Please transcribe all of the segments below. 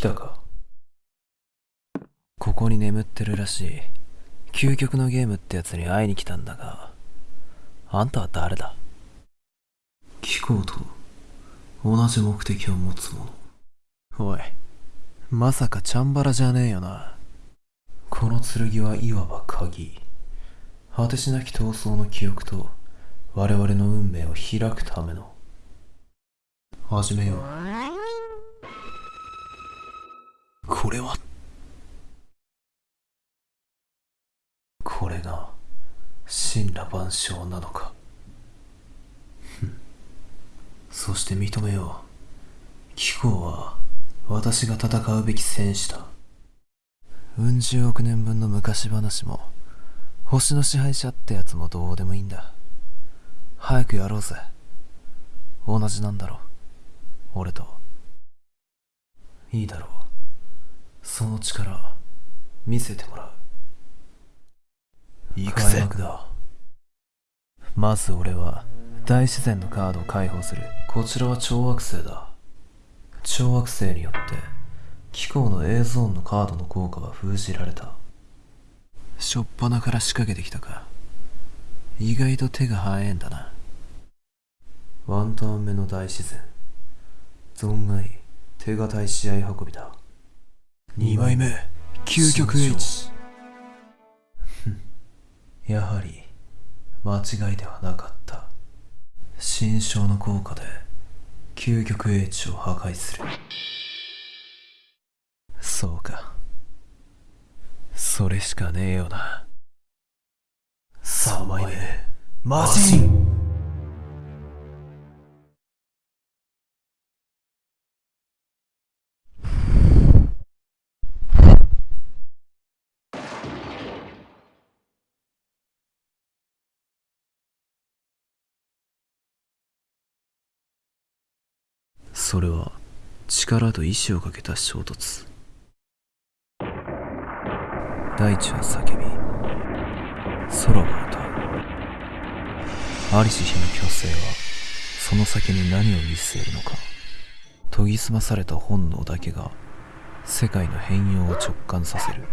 来たか？ここに眠ってるらしい。究極のゲームってやつに会いに来たんだがあんたは誰だ？聞こうと同じ目的を持つ者。おいまさかチャンバラじゃねえよな。この剣はいわば鍵。果てしなき闘争の記憶と我々の運命を開くための。始めようこれは。これが神羅万象なのか。そして認めよう。貴公は私が戦うべき戦士だ。うん十億年分の昔話も星の支配者ってやつもどうでもいいんだ。早くやろうぜ。同じなんだろ俺と。いいだろう。その力見せてもらう。行くぜ。まず俺は大自然のカードを解放する。こちらは超惑星だ。超惑星によって気候の A ゾーンのカードの効果は封じられた。しょっぱなから仕掛けてきたか。意外と手が早いんだな。ワンターン目の大自然。存外手堅い試合運びだ2枚目究極 H やはり間違いではなかった。新章の効果で究極 H を破壊する。そうか。それしかねえよな。3枚目マジンそれは力と意志をかけた衝突。大地は叫び空は歌う。アリシ姫虚勢はその先に何を見据えるのか。研ぎ澄まされた本能だけが世界の変容を直感させる。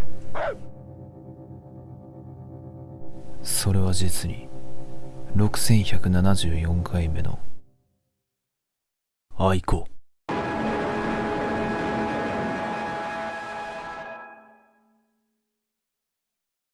それは実に6174回目の愛子